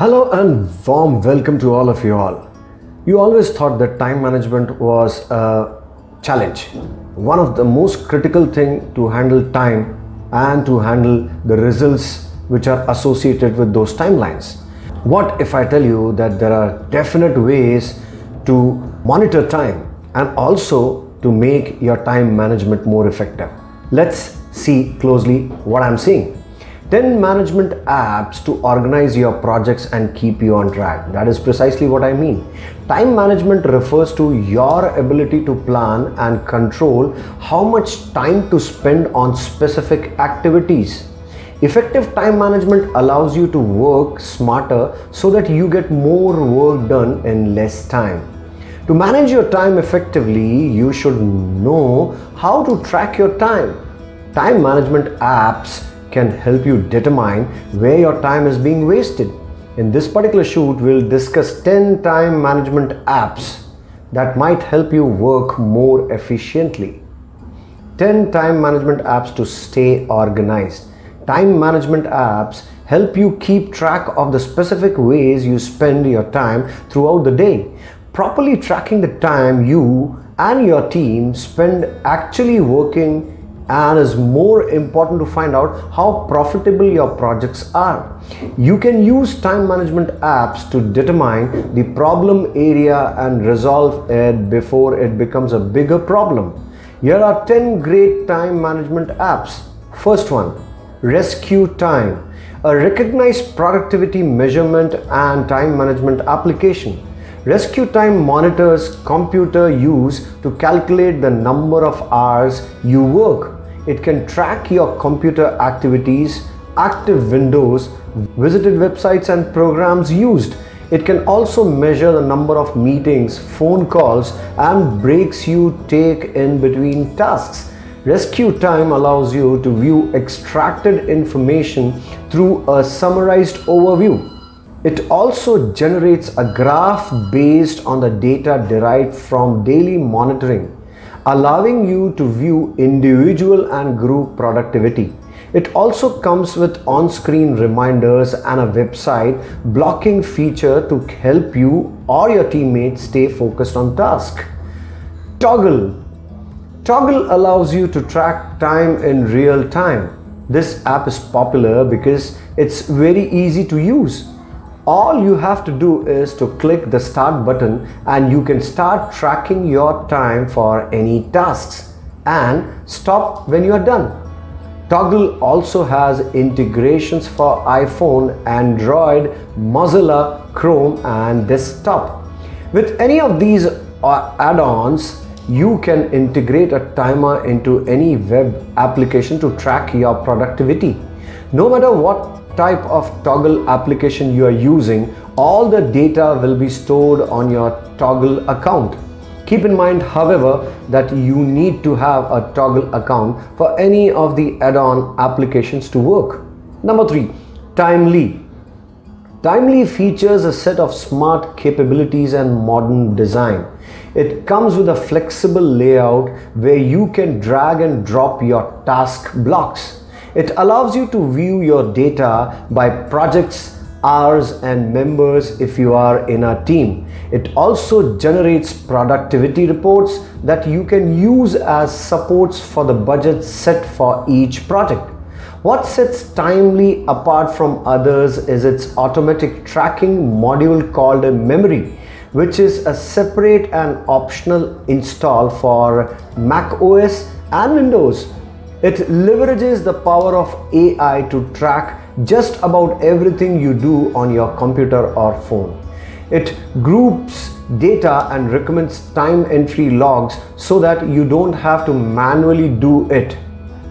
Hello and warm welcome to all of you all. You always thought that time management was a challenge. One of the most critical thing to handle time and to handle the results which are associated with those timelines. What if I tell you that there are definite ways to monitor time and also to make your time management more effective? Let's see closely what I'm saying. 10 management apps to organize your projects and keep you on track. That is precisely what I mean. Time management refers to your ability to plan and control how much time to spend on specific activities. Effective time management allows you to work smarter so that you get more work done in less time. To manage your time effectively, you should know how to track your time. Time management apps can help you determine where your time is being wasted. In this particular shoot, we'll discuss 10 time management apps that might help you work more efficiently. 10 time management apps to stay organized. Time management apps help you keep track of the specific ways you spend your time throughout the day. Properly tracking the time you and your team spend actually working and is more important to find out how profitable your projects are. You can use time management apps to determine the problem area and resolve it before it becomes a bigger problem. Here are 10 great time management apps. First one, Rescue Time, a recognized productivity measurement and time management application. Rescue Time monitors computer use to calculate the number of hours you work it can track your computer activities, active windows, visited websites and programs used. It can also measure the number of meetings, phone calls and breaks you take in between tasks. Rescue time allows you to view extracted information through a summarized overview. It also generates a graph based on the data derived from daily monitoring allowing you to view individual and group productivity. It also comes with on-screen reminders and a website blocking feature to help you or your teammates stay focused on task. Toggl Toggl allows you to track time in real time. This app is popular because it's very easy to use all you have to do is to click the start button and you can start tracking your time for any tasks and stop when you are done. Toggl also has integrations for iPhone, Android, Mozilla, Chrome and desktop. With any of these uh, add-ons, you can integrate a timer into any web application to track your productivity. No matter what type of Toggl application you are using, all the data will be stored on your Toggl account. Keep in mind, however, that you need to have a Toggl account for any of the add-on applications to work. Number three, Timely. Timely features a set of smart capabilities and modern design. It comes with a flexible layout where you can drag and drop your task blocks. It allows you to view your data by projects, hours and members if you are in a team. It also generates productivity reports that you can use as supports for the budget set for each project. What sets Timely apart from others is its automatic tracking module called memory which is a separate and optional install for Mac OS and Windows it leverages the power of AI to track just about everything you do on your computer or phone. It groups data and recommends time entry logs so that you don't have to manually do it.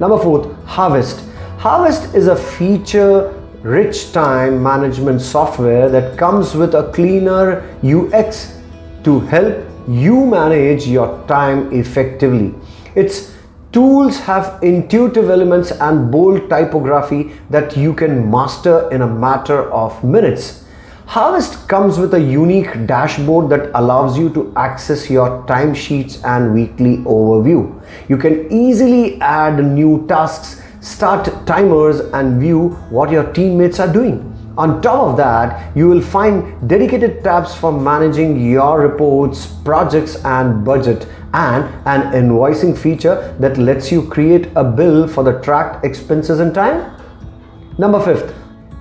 Number four, Harvest. Harvest is a feature rich time management software that comes with a cleaner UX to help you manage your time effectively. It's Tools have intuitive elements and bold typography that you can master in a matter of minutes. Harvest comes with a unique dashboard that allows you to access your timesheets and weekly overview. You can easily add new tasks, start timers and view what your teammates are doing. On top of that, you will find dedicated tabs for managing your reports, projects and budget and an invoicing feature that lets you create a bill for the tracked expenses in time. Number fifth,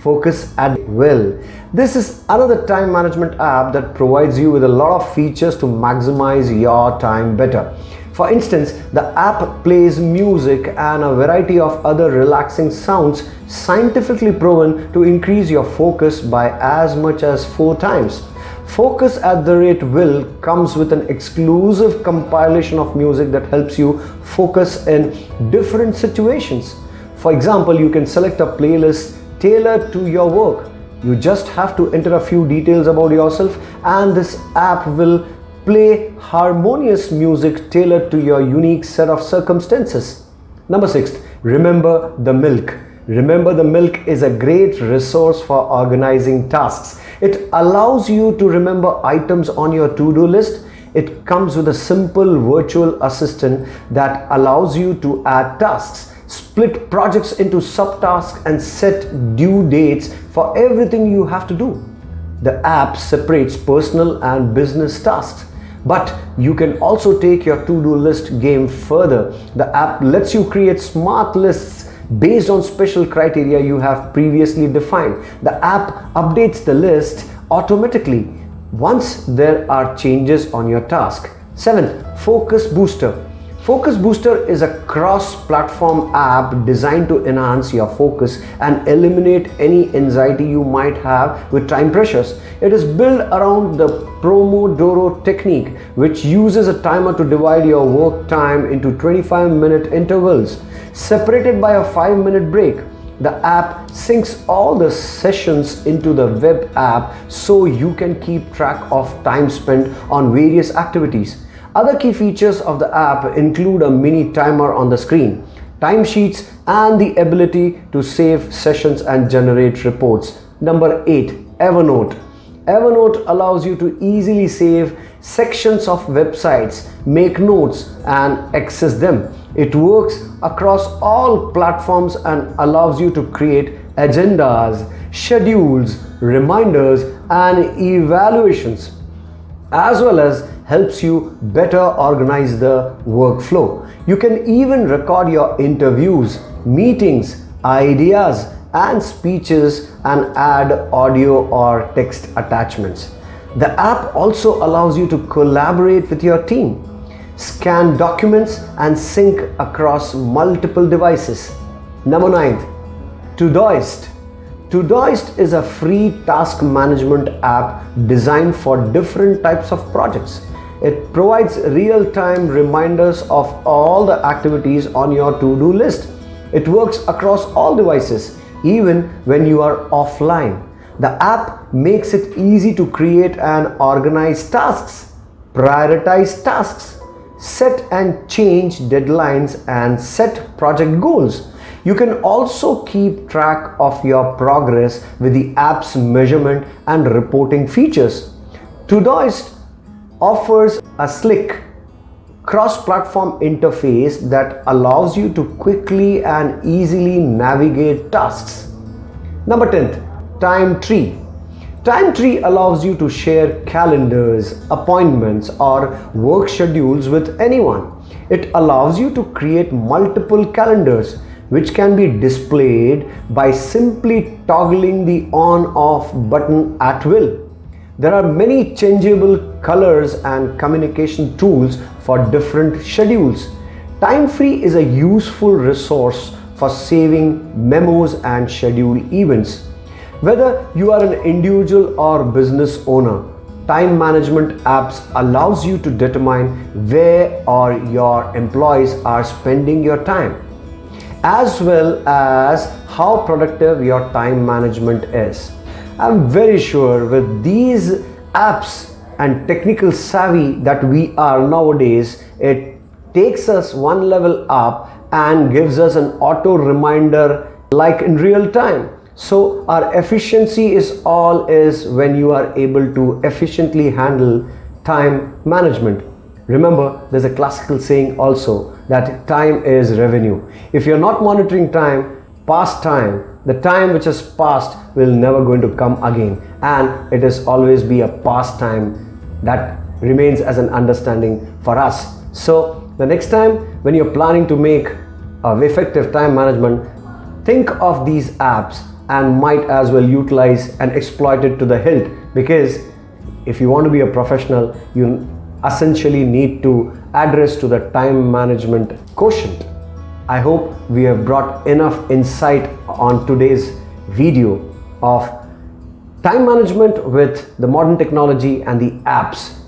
Focus at Will. This is another time management app that provides you with a lot of features to maximize your time better. For instance, the app plays music and a variety of other relaxing sounds scientifically proven to increase your focus by as much as four times. Focus at the rate will comes with an exclusive compilation of music that helps you focus in different situations. For example, you can select a playlist tailored to your work. You just have to enter a few details about yourself and this app will Play harmonious music tailored to your unique set of circumstances. Number six, remember the milk. Remember the milk is a great resource for organizing tasks. It allows you to remember items on your to-do list. It comes with a simple virtual assistant that allows you to add tasks, split projects into subtasks and set due dates for everything you have to do. The app separates personal and business tasks but you can also take your to-do list game further. The app lets you create smart lists based on special criteria you have previously defined. The app updates the list automatically once there are changes on your task. Seventh, Focus Booster. Focus Booster is a cross-platform app designed to enhance your focus and eliminate any anxiety you might have with time pressures. It is built around the Pomodoro technique, which uses a timer to divide your work time into 25-minute intervals, separated by a 5-minute break. The app syncs all the sessions into the web app so you can keep track of time spent on various activities. Other key features of the app include a mini timer on the screen, timesheets and the ability to save sessions and generate reports. Number 8. Evernote. Evernote allows you to easily save sections of websites, make notes and access them. It works across all platforms and allows you to create agendas, schedules, reminders and evaluations as well as helps you better organize the workflow. You can even record your interviews, meetings, ideas and speeches and add audio or text attachments. The app also allows you to collaborate with your team, scan documents and sync across multiple devices. Number 9. Todoist Todoist is a free task management app designed for different types of projects. It provides real-time reminders of all the activities on your to-do list. It works across all devices, even when you are offline. The app makes it easy to create and organize tasks, prioritize tasks, set and change deadlines and set project goals. You can also keep track of your progress with the app's measurement and reporting features. Todoist offers a slick cross-platform interface that allows you to quickly and easily navigate tasks. Number 10, Time Tree. Time Tree allows you to share calendars, appointments or work schedules with anyone. It allows you to create multiple calendars which can be displayed by simply toggling the on-off button at will. There are many changeable colors and communication tools for different schedules. Time Tree is a useful resource for saving memos and schedule events. Whether you are an individual or business owner, time management apps allows you to determine where or your employees are spending your time as well as how productive your time management is. I'm very sure with these apps and technical savvy that we are nowadays, it takes us one level up and gives us an auto reminder like in real time. So our efficiency is all is when you are able to efficiently handle time management. Remember, there's a classical saying also that time is revenue. If you're not monitoring time, past time, the time which has passed will never going to come again. And it is always be a past time that remains as an understanding for us. So the next time when you're planning to make a effective time management think of these apps and might as well utilize and exploit it to the hilt. Because if you want to be a professional you essentially need to address to the time management quotient. I hope we have brought enough insight on today's video of time management with the modern technology and the apps.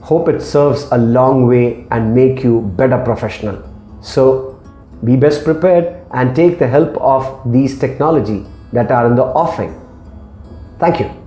Hope it serves a long way and make you better professional. So be best prepared and take the help of these technology that are in the offing. Thank you.